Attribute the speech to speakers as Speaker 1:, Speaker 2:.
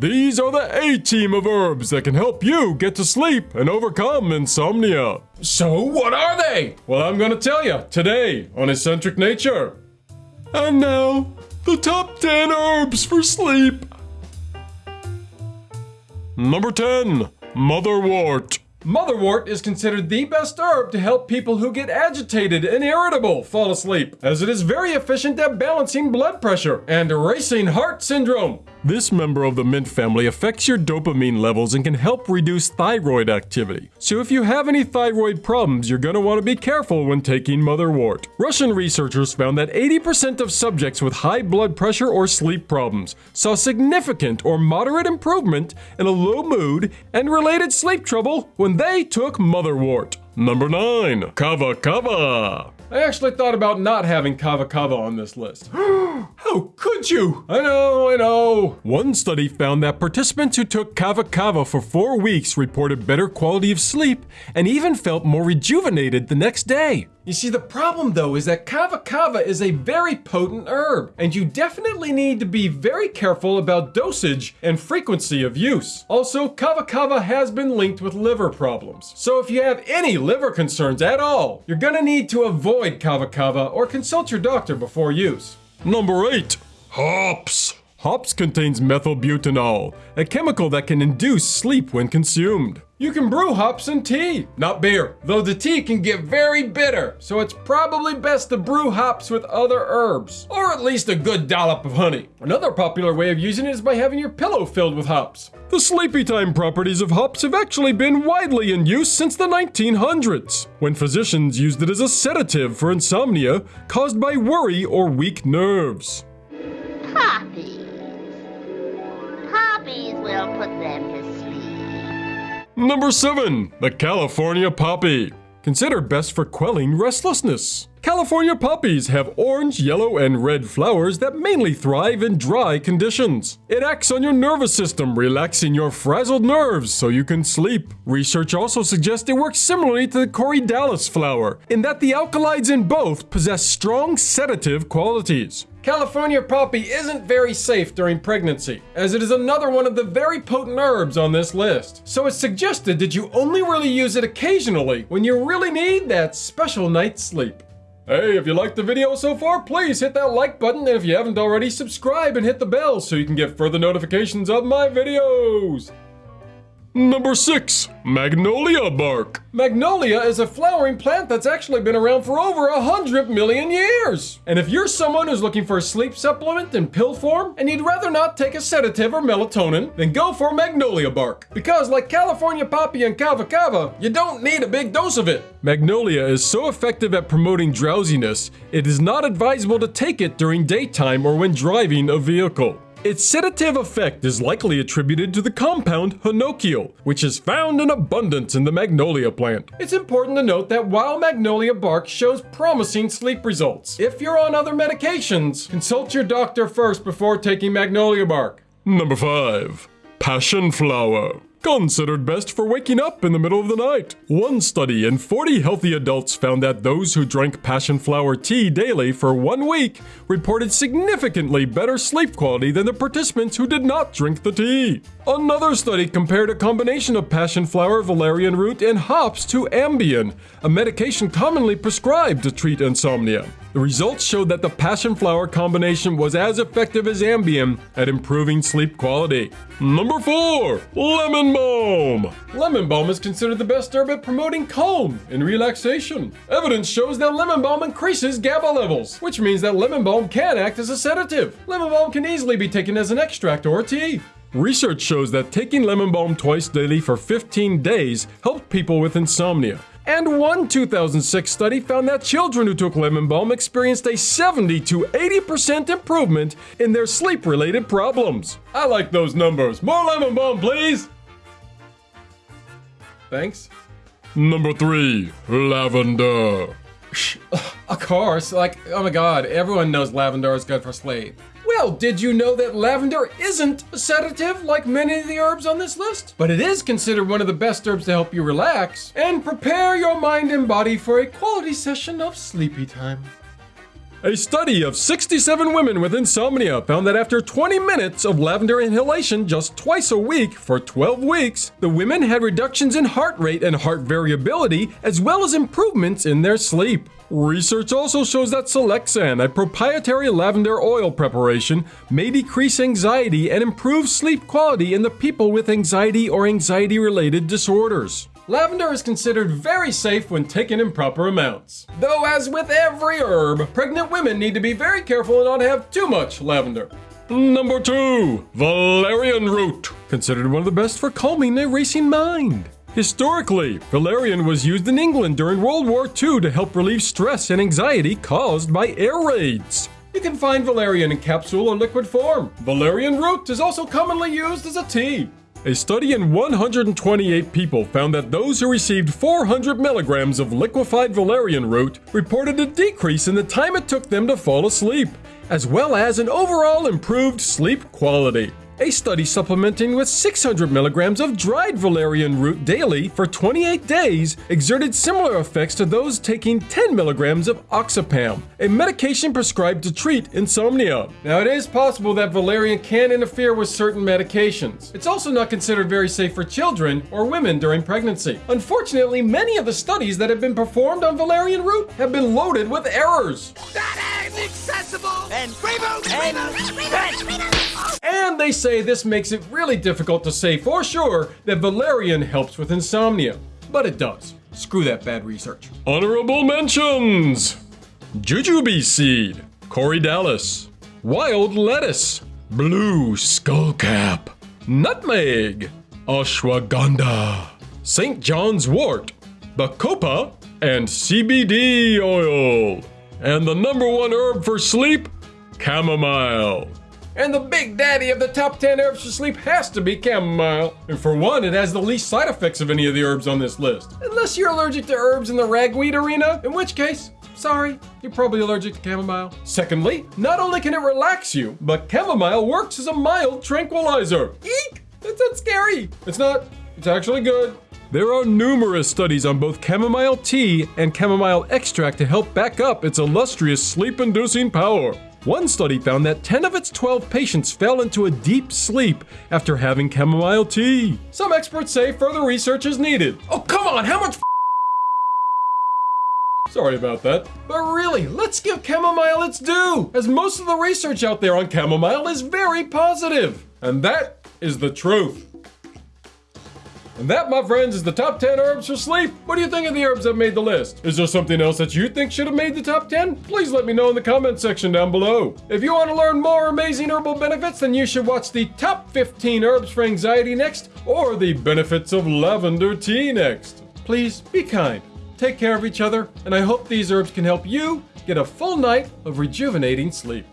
Speaker 1: These are the A team of herbs that can help you get to sleep and overcome insomnia.
Speaker 2: So, what are they?
Speaker 1: Well, I'm gonna tell you today on Eccentric Nature. And now, the top 10 herbs for sleep. Number 10, Motherwort.
Speaker 2: Motherwort is considered the best herb to help people who get agitated and irritable fall asleep, as it is very efficient at balancing blood pressure and erasing heart syndrome.
Speaker 1: This member of the mint family affects your dopamine levels and can help reduce thyroid activity. So if you have any thyroid problems, you're going to want to be careful when taking motherwort. Russian researchers found that 80% of subjects with high blood pressure or sleep problems saw significant or moderate improvement in a low mood and related sleep trouble when they took motherwort. Number 9. Kava Kava.
Speaker 2: I actually thought about not having Kava Kava on this list.
Speaker 1: How could you?
Speaker 2: I know, I know.
Speaker 1: One study found that participants who took Kava Kava for four weeks reported better quality of sleep and even felt more rejuvenated the next day.
Speaker 2: You see, the problem though is that Kava Kava is a very potent herb, and you definitely need to be very careful about dosage and frequency of use. Also, Kava Kava has been linked with liver problems. So if you have any liver concerns at all, you're gonna need to avoid Kava Kava or consult your doctor before use.
Speaker 1: Number 8. Hops. Hops contains methylbutenol, a chemical that can induce sleep when consumed.
Speaker 2: You can brew hops in tea, not beer, though the tea can get very bitter, so it's probably best to brew hops with other herbs, or at least a good dollop of honey. Another popular way of using it is by having your pillow filled with hops.
Speaker 1: The sleepy time properties of hops have actually been widely in use since the 1900s, when physicians used it as a sedative for insomnia caused by worry or weak nerves.
Speaker 3: Poppies. Will put them to sleep.
Speaker 1: Number 7. The California Poppy. Considered best for quelling restlessness. California poppies have orange, yellow, and red flowers that mainly thrive in dry conditions. It acts on your nervous system, relaxing your frazzled nerves so you can sleep. Research also suggests it works similarly to the corydalis flower, in that the alkaloids in both possess strong sedative qualities.
Speaker 2: California poppy isn't very safe during pregnancy, as it is another one of the very potent herbs on this list. So it's suggested that you only really use it occasionally when you really need that special night's sleep. Hey, if you liked the video so far, please hit that like button, and if you haven't already, subscribe and hit the bell so you can get further notifications of my videos.
Speaker 1: Number 6. Magnolia Bark.
Speaker 2: Magnolia is a flowering plant that's actually been around for over a hundred million years. And if you're someone who's looking for a sleep supplement in pill form and you'd rather not take a sedative or melatonin, then go for magnolia bark. Because like California poppy and kava kava, you don't need a big dose of it.
Speaker 1: Magnolia is so effective at promoting drowsiness, it is not advisable to take it during daytime or when driving a vehicle. Its sedative effect is likely attributed to the compound honokiol, which is found in abundance in the magnolia plant.
Speaker 2: It's important to note that while magnolia bark shows promising sleep results, if you're on other medications, consult your doctor first before taking magnolia bark.
Speaker 1: Number 5. Passion Flower. Considered best for waking up in the middle of the night. One study in 40 healthy adults found that those who drank passion flower tea daily for one week reported significantly better sleep quality than the participants who did not drink the tea. Another study compared a combination of passion flower, valerian root, and hops to Ambien, a medication commonly prescribed to treat insomnia. The results showed that the passion flower combination was as effective as Ambien at improving sleep quality. Number 4. Lemon Balm.
Speaker 2: Lemon balm is considered the best herb at promoting calm and relaxation. Evidence shows that lemon balm increases GABA levels, which means that lemon balm can act as a sedative. Lemon balm can easily be taken as an extract or tea.
Speaker 1: Research shows that taking lemon balm twice daily for 15 days helped people with insomnia. And one 2006 study found that children who took lemon balm experienced a 70 to 80% improvement in their sleep related problems.
Speaker 2: I like those numbers. More lemon balm, please. Thanks.
Speaker 1: Number 3. Lavender.
Speaker 2: Of course, like, oh my god, everyone knows lavender is good for sleep. Well, did you know that lavender isn't a sedative like many of the herbs on this list? But it is considered one of the best herbs to help you relax and prepare your mind and body for a quality session of sleepy time.
Speaker 1: A study of 67 women with insomnia found that after 20 minutes of lavender inhalation just twice a week for 12 weeks, the women had reductions in heart rate and heart variability, as well as improvements in their sleep. Research also shows that Silexan, a proprietary lavender oil preparation, may decrease anxiety and improve sleep quality in the people with anxiety or anxiety related disorders.
Speaker 2: Lavender is considered very safe when taken in proper amounts. Though, as with every herb, pregnant women need to be very careful and not have too much lavender.
Speaker 1: Number 2. Valerian root. Considered one of the best for calming a racing mind. Historically, valerian was used in England during World War II to help relieve stress and anxiety caused by air raids.
Speaker 2: You can find valerian in capsule or liquid form. Valerian root is also commonly used as a tea.
Speaker 1: A study in 128 people found that those who received 400 milligrams of liquefied valerian root reported a decrease in the time it took them to fall asleep, as well as an overall improved sleep quality. A study supplementing with 600 milligrams of dried valerian root daily for 28 days exerted similar effects to those taking 10 milligrams of oxazepam, a medication prescribed to treat insomnia.
Speaker 2: Now, it is possible that valerian can interfere with certain medications. It's also not considered very safe for children or women during pregnancy. Unfortunately, many of the studies that have been performed on valerian root have been loaded with errors.
Speaker 4: That is accessible and reboot and
Speaker 2: And they say this makes it really difficult to say for sure that valerian helps with insomnia. But it does. Screw that bad research.
Speaker 1: Honorable mentions Jujube seed, Corydalis, wild lettuce, blue skullcap, nutmeg, ashwagandha, St. John's wort, bacopa, and CBD oil. And the number one herb for sleep, chamomile.
Speaker 2: And the big daddy of the top 10 herbs for sleep has to be chamomile. And for one, it has the least side effects of any of the herbs on this list. Unless you're allergic to herbs in the ragweed arena, in which case, sorry, you're probably allergic to chamomile. Secondly, not only can it relax you, but chamomile works as a mild tranquilizer. Eek! That's not scary. It's not. It's actually good.
Speaker 1: There are numerous studies on both chamomile tea and chamomile extract to help back up its illustrious sleep inducing power. One study found that 10 of its 12 patients fell into a deep sleep after having chamomile tea.
Speaker 2: Some experts say further research is needed. Oh, come on, how much Sorry about that. But really, let's give chamomile its due, as most of the research out there on chamomile is very positive. And that is the truth. And that, my friends, is the top 10 herbs for sleep. What do you think of the herbs that made the list? Is there something else that you think should have made the top 10? Please let me know in the comment section down below. If you want to learn more amazing herbal benefits, then you should watch the top 15 herbs for anxiety next, or the benefits of lavender tea next. Please be kind, take care of each other, and I hope these herbs can help you get a full night of rejuvenating sleep.